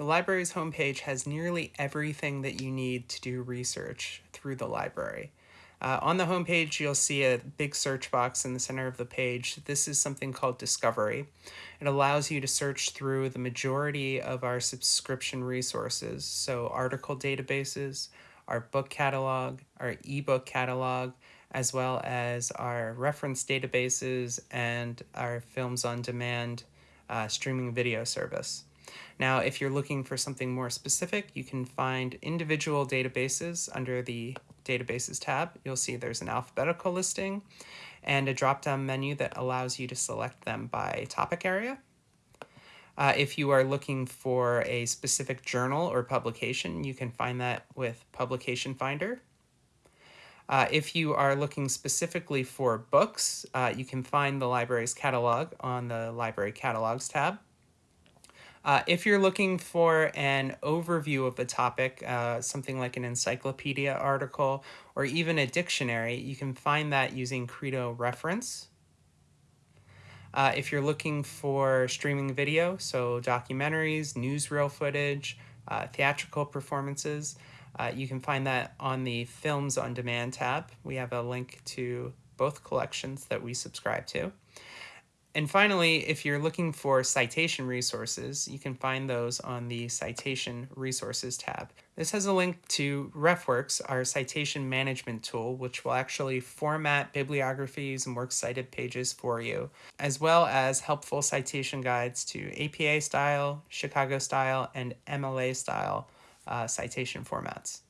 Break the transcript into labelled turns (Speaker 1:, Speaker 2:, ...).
Speaker 1: The library's homepage has nearly everything that you need to do research through the library. Uh, on the homepage, you'll see a big search box in the center of the page. This is something called Discovery. It allows you to search through the majority of our subscription resources, so article databases, our book catalog, our ebook catalog, as well as our reference databases and our Films on Demand uh, streaming video service. Now, if you're looking for something more specific, you can find individual databases under the Databases tab. You'll see there's an alphabetical listing and a drop-down menu that allows you to select them by topic area. Uh, if you are looking for a specific journal or publication, you can find that with Publication Finder. Uh, if you are looking specifically for books, uh, you can find the library's catalog on the Library Catalogs tab. Uh, if you're looking for an overview of a topic, uh, something like an encyclopedia article or even a dictionary, you can find that using Credo Reference. Uh, if you're looking for streaming video, so documentaries, newsreel footage, uh, theatrical performances, uh, you can find that on the Films on Demand tab. We have a link to both collections that we subscribe to. And finally, if you're looking for citation resources, you can find those on the Citation Resources tab. This has a link to RefWorks, our citation management tool, which will actually format bibliographies and works cited pages for you, as well as helpful citation guides to APA style, Chicago style, and MLA style uh, citation formats.